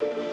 you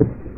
you